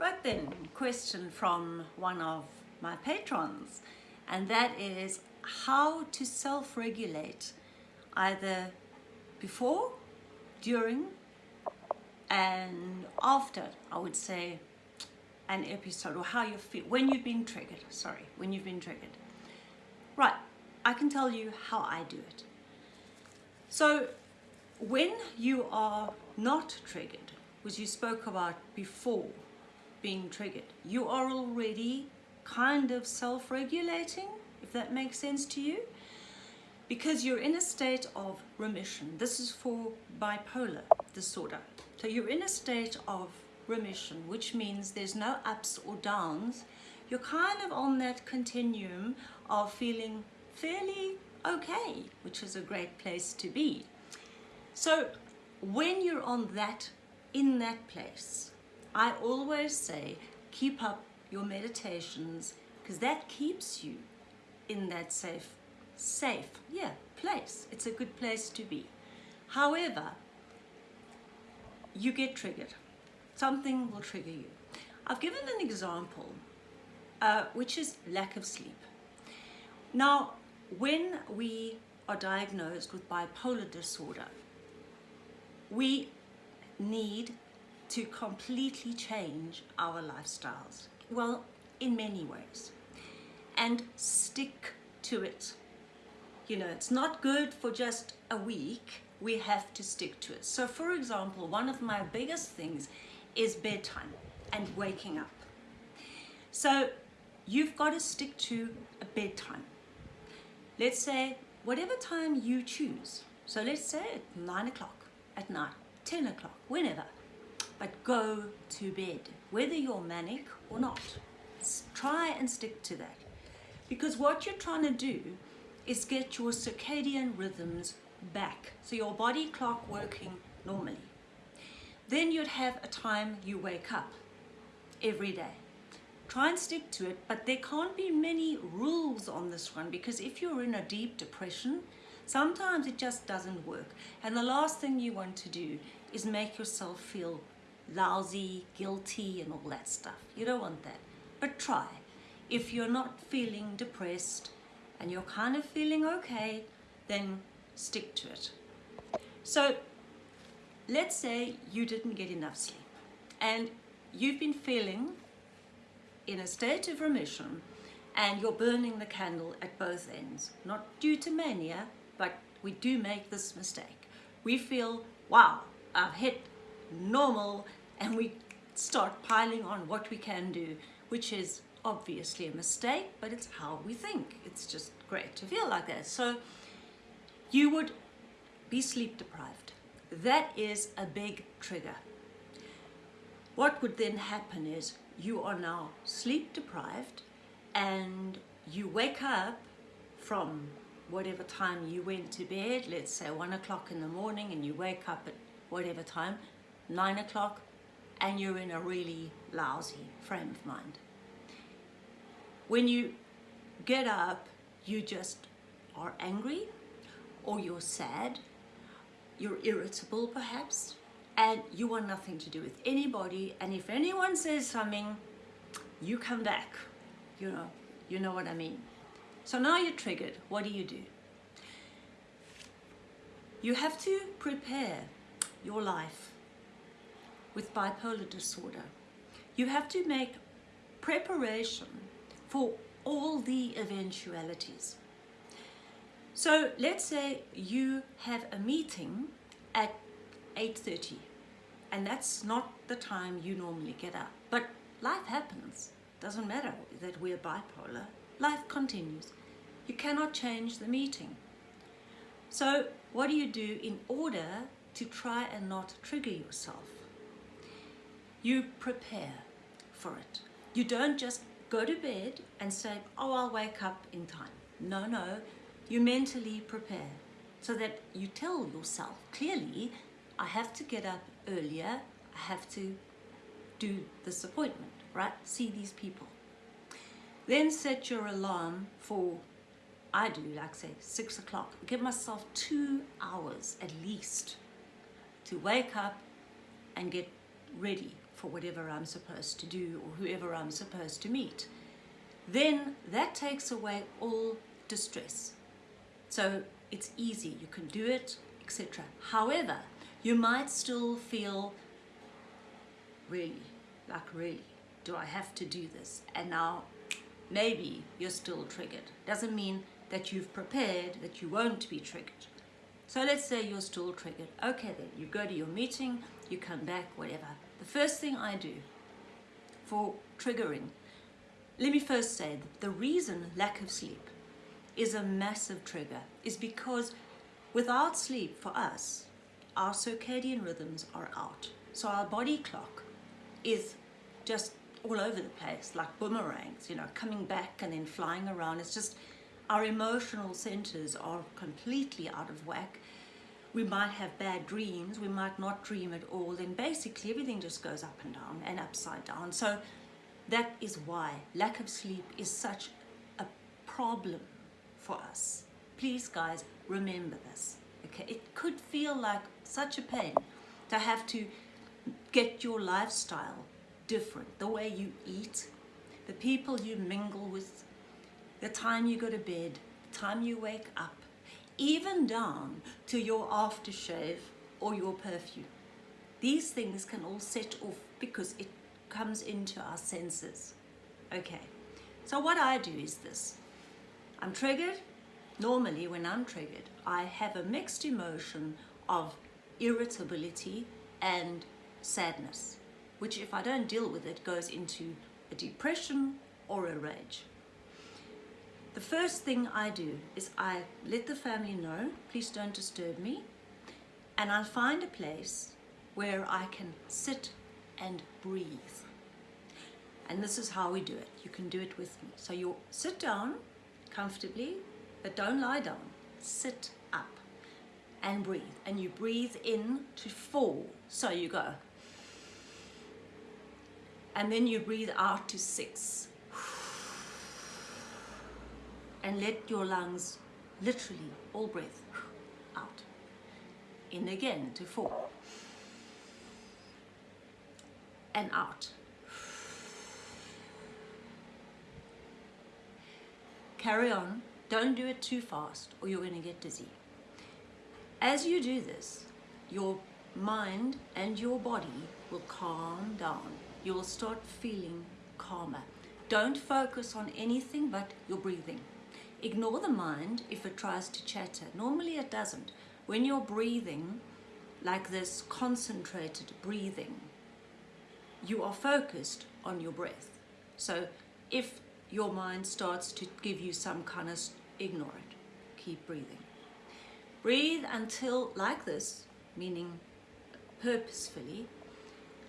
Right then, question from one of my patrons, and that is how to self-regulate either before, during, and after, I would say, an episode or how you feel when you've been triggered sorry when you've been triggered. Right I can tell you how I do it. So when you are not triggered which you spoke about before being triggered you are already kind of self-regulating if that makes sense to you because you're in a state of remission this is for bipolar disorder so you're in a state of remission, which means there's no ups or downs. You're kind of on that continuum of feeling fairly okay, which is a great place to be. So when you're on that, in that place, I always say, keep up your meditations because that keeps you in that safe, safe, yeah, place. It's a good place to be. However, you get triggered something will trigger you. I've given an example, uh, which is lack of sleep. Now, when we are diagnosed with bipolar disorder, we need to completely change our lifestyles. Well, in many ways. And stick to it. You know, it's not good for just a week. We have to stick to it. So for example, one of my biggest things is bedtime and waking up. So you've got to stick to a bedtime. Let's say whatever time you choose. So let's say at nine o'clock at night, 10 o'clock, whenever. But go to bed, whether you're manic or not. Try and stick to that. Because what you're trying to do is get your circadian rhythms back. So your body clock working normally. Then you'd have a time you wake up every day. Try and stick to it, but there can't be many rules on this one because if you're in a deep depression, sometimes it just doesn't work. And the last thing you want to do is make yourself feel lousy, guilty, and all that stuff. You don't want that. But try. If you're not feeling depressed and you're kind of feeling okay, then stick to it. So let's say you didn't get enough sleep and you've been feeling in a state of remission and you're burning the candle at both ends, not due to mania, but we do make this mistake. We feel, wow, I've hit normal and we start piling on what we can do, which is obviously a mistake, but it's how we think. It's just great to feel like that. So you would be sleep deprived that is a big trigger. What would then happen is you are now sleep deprived and you wake up from whatever time you went to bed, let's say one o'clock in the morning and you wake up at whatever time, nine o'clock, and you're in a really lousy frame of mind. When you get up, you just are angry or you're sad you're irritable perhaps, and you want nothing to do with anybody, and if anyone says something, you come back, you know, you know what I mean. So now you're triggered, what do you do? You have to prepare your life with bipolar disorder. You have to make preparation for all the eventualities. So let's say you have a meeting at 8.30 and that's not the time you normally get up. But life happens. Doesn't matter that we're bipolar. Life continues. You cannot change the meeting. So what do you do in order to try and not trigger yourself? You prepare for it. You don't just go to bed and say, oh, I'll wake up in time. No, no, you mentally prepare so that you tell yourself clearly, I have to get up earlier, I have to do this appointment, right? See these people. Then set your alarm for, I do like say six o'clock. Give myself two hours at least to wake up and get ready for whatever I'm supposed to do or whoever I'm supposed to meet, then that takes away all distress. So it's easy, you can do it, etc. However, you might still feel really, like really, do I have to do this? And now maybe you're still triggered. Doesn't mean that you've prepared that you won't be triggered. So let's say you're still triggered. Okay then, you go to your meeting, you come back, whatever. The first thing I do for triggering, let me first say that the reason lack of sleep is a massive trigger is because without sleep for us, our circadian rhythms are out. So our body clock is just all over the place, like boomerangs, you know, coming back and then flying around. It's just our emotional centers are completely out of whack. We might have bad dreams, we might not dream at all, then basically everything just goes up and down and upside down. So that is why lack of sleep is such a problem for us. Please guys, remember this. Okay, it could feel like such a pain to have to get your lifestyle different. The way you eat, the people you mingle with, the time you go to bed, the time you wake up, even down to your aftershave or your perfume. These things can all set off because it comes into our senses. Okay, so what I do is this. I'm triggered. Normally when I'm triggered, I have a mixed emotion of irritability and sadness, which if I don't deal with it goes into a depression or a rage. The first thing I do is I let the family know, please don't disturb me, and I'll find a place where I can sit and breathe. And this is how we do it. You can do it with me. So you sit down comfortably, but don't lie down. Sit up and breathe. And you breathe in to four. So you go. And then you breathe out to six and let your lungs literally all breath out. In again to four. And out. Carry on. Don't do it too fast or you're going to get dizzy. As you do this your mind and your body will calm down. You will start feeling calmer. Don't focus on anything but your breathing Ignore the mind if it tries to chatter. Normally it doesn't. When you're breathing like this concentrated breathing, you are focused on your breath. So if your mind starts to give you some kind of, ignore it. Keep breathing. Breathe until, like this, meaning purposefully,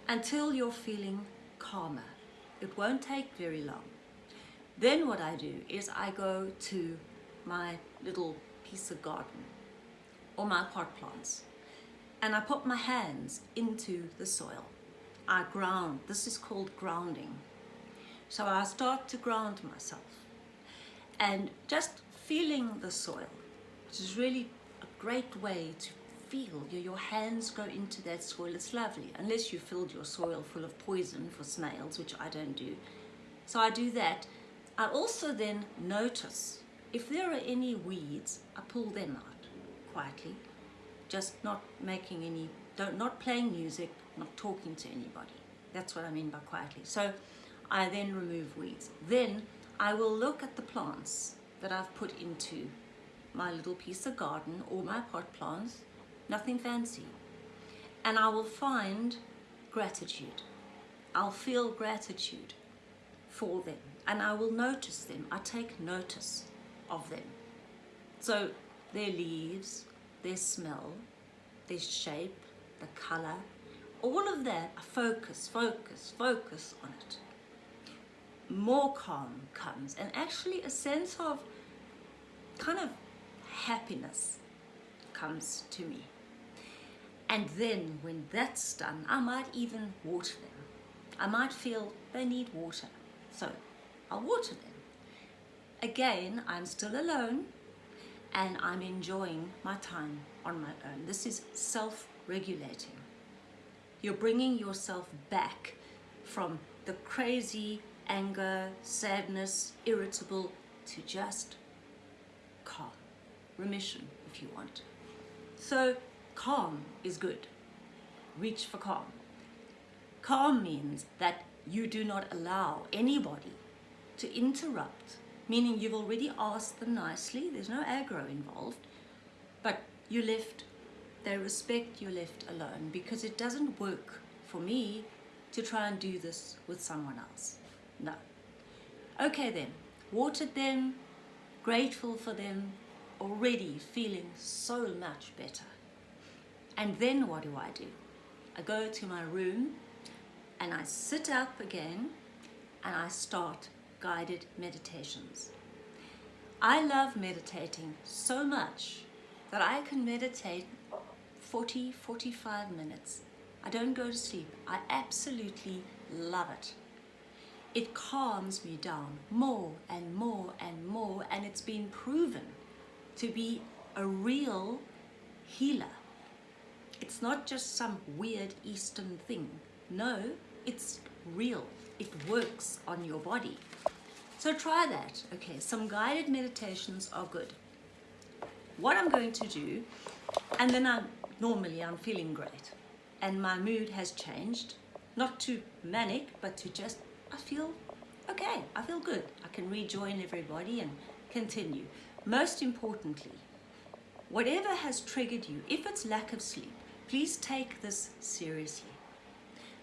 until you're feeling calmer. It won't take very long. Then what I do is I go to my little piece of garden or my pot plants and I put my hands into the soil. I ground. This is called grounding. So I start to ground myself and just feeling the soil, which is really a great way to feel. Your, hands go into that soil. It's lovely, unless you filled your soil full of poison for snails, which I don't do. So I do that I also then notice if there are any weeds, I pull them out quietly, just not making any, don't, not playing music, not talking to anybody. That's what I mean by quietly. So I then remove weeds. Then I will look at the plants that I've put into my little piece of garden or my pot plants, nothing fancy. And I will find gratitude. I'll feel gratitude for them and I will notice them. I take notice of them. So their leaves, their smell, their shape, the color, all of that, I focus, focus, focus on it. More calm comes and actually a sense of kind of happiness comes to me. And then when that's done, I might even water them. I might feel they need water. So I'll water them. Again, I'm still alone and I'm enjoying my time on my own. This is self-regulating. You're bringing yourself back from the crazy anger, sadness, irritable to just calm, remission if you want. So calm is good. Reach for calm. Calm means that you do not allow anybody to interrupt, meaning you've already asked them nicely, there's no aggro involved, but you left, they respect you left alone because it doesn't work for me to try and do this with someone else. No. Okay then, watered them, grateful for them, already feeling so much better. And then what do I do? I go to my room and I sit up again and I start guided meditations. I love meditating so much that I can meditate 40, 45 minutes. I don't go to sleep. I absolutely love it. It calms me down more and more and more and it's been proven to be a real healer. It's not just some weird Eastern thing. No, it's real. It works on your body. So try that. Okay, some guided meditations are good. What I'm going to do, and then I'm, normally I'm feeling great and my mood has changed, not to manic, but to just, I feel okay, I feel good. I can rejoin everybody and continue. Most importantly, whatever has triggered you, if it's lack of sleep, please take this seriously.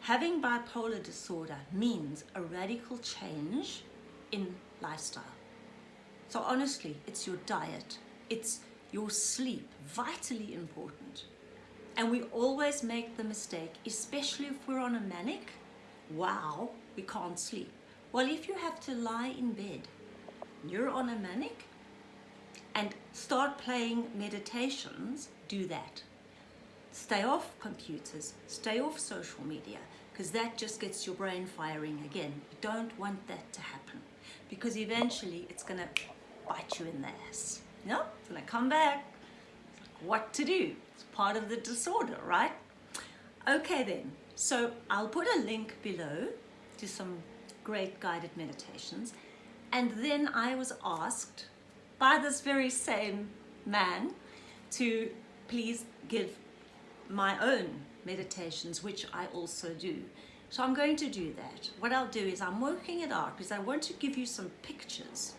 Having bipolar disorder means a radical change in lifestyle. So honestly, it's your diet, it's your sleep, vitally important. And we always make the mistake, especially if we're on a manic, wow, we can't sleep. Well, if you have to lie in bed, you're on a manic, and start playing meditations, do that. Stay off computers, stay off social media, because that just gets your brain firing again. You don't want that to happen, because eventually it's to bite you in the ass. Know, it's to come back. What to do? It's part of the disorder, right? Okay then, so I'll put a link below to some great guided meditations. And then I was asked by this very same man to please give my own meditations, which I also do. So I'm going to do that. What I'll do is I'm working it out because I want to give you some pictures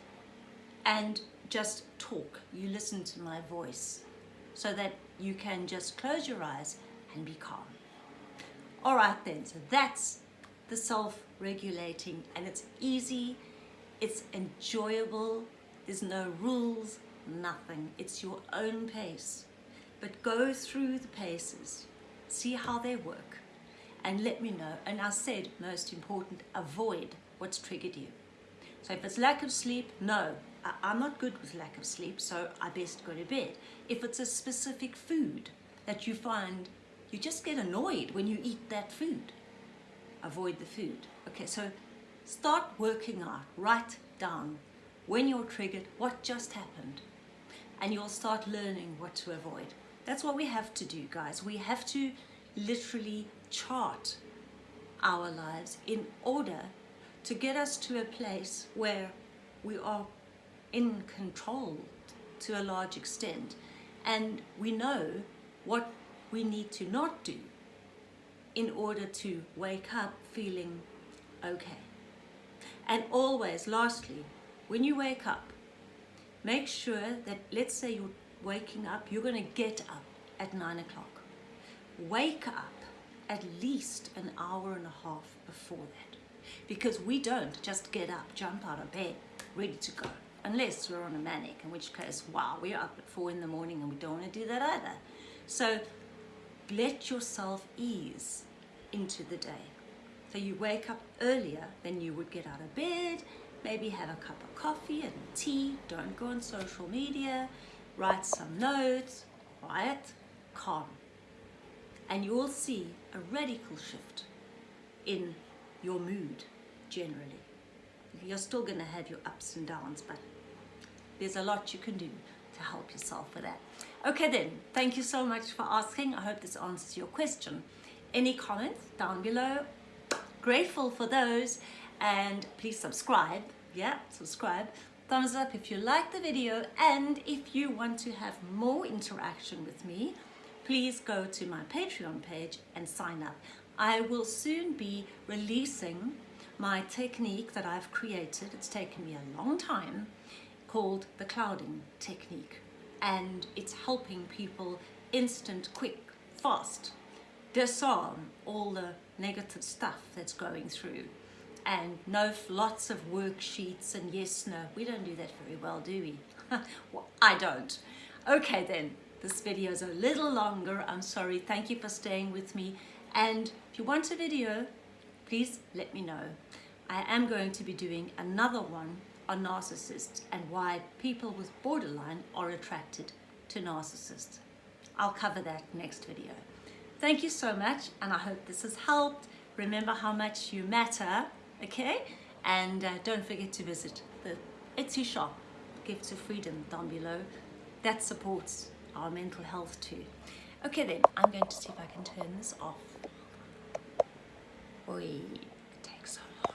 and just talk. You listen to my voice so that you can just close your eyes and be calm. All right then, so that's the self-regulating and it's easy, it's enjoyable, there's no rules, nothing. It's your own pace. But go through the paces, see how they work, and let me know. And I said, most important, avoid what's triggered you. So if it's lack of sleep, no, I'm not good with lack of sleep, so I best go to bed. If it's a specific food that you find, you just get annoyed when you eat that food, avoid the food. Okay, so start working out, write down when you're triggered, what just happened. And you'll start learning what to avoid. That's what we have to do, guys. We have to literally chart our lives in order to get us to a place where we are in control to a large extent and we know what we need to not do in order to wake up feeling okay. And always, lastly, when you wake up, make sure that, let's say you're waking up, you're going to get up at 9 o'clock. Wake up at least an hour and a half before that. Because we don't just get up, jump out of bed, ready to go. Unless we're on a manic, in which case, wow, we're up at 4 in the morning and we don't want to do that either. So let yourself ease into the day. So you wake up earlier than you would get out of bed, maybe have a cup of coffee and tea, don't go on social media, write some notes, quiet, calm. And you will see a radical shift in your mood generally. You're still going to have your ups and downs, but there's a lot you can do to help yourself with that. Okay then, thank you so much for asking. I hope this answers your question. Any comments down below? grateful for those and please subscribe. Yeah, subscribe. Thumbs up if you like the video and if you want to have more interaction with me, please go to my Patreon page and sign up. I will soon be releasing my technique that I've created. It's taken me a long time called the clouding technique. And it's helping people instant, quick, fast disarm all the negative stuff that's going through. And no lots of worksheets and yes no. We don't do that very well do we? Well, I don't. Okay then this video is a little longer. I'm sorry. Thank you for staying with me. And if you want a video please let me know. I am going to be doing another one on narcissists and why people with borderline are attracted to narcissists. I'll cover that next video. Thank you so much and I hope this has helped. Remember how much you matter, okay? And uh, don't forget to visit the Etsy shop, Gifts of Freedom down below. That supports our mental health too. Okay then, I'm going to see if I can turn this off. Wait.